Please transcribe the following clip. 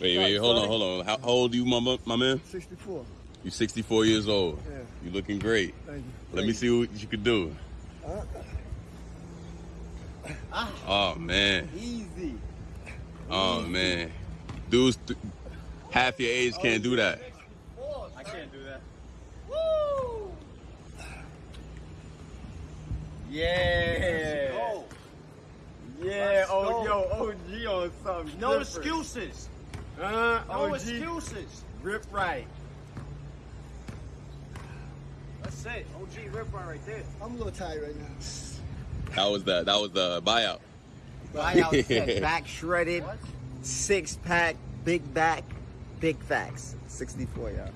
Wait, wait, hold on, hold on. How, how old are you, my, my man? 64. You 64 years old. Yeah. You looking great. Thank you. Let me see what you could do. Uh, ah. Oh man. Easy. Oh man. Dudes th- half your age can't do that. I can't do that. Woo! Yeah. Yeah. Oh, yo, OG on something. No different. excuses. Uh, No OG. excuses. Rip right. That's it. OG rip right right there. I'm a little tired right now. That was the That was the buyout. Buyout set, back shredded, What? six pack, big back, big facts. 64, y'all.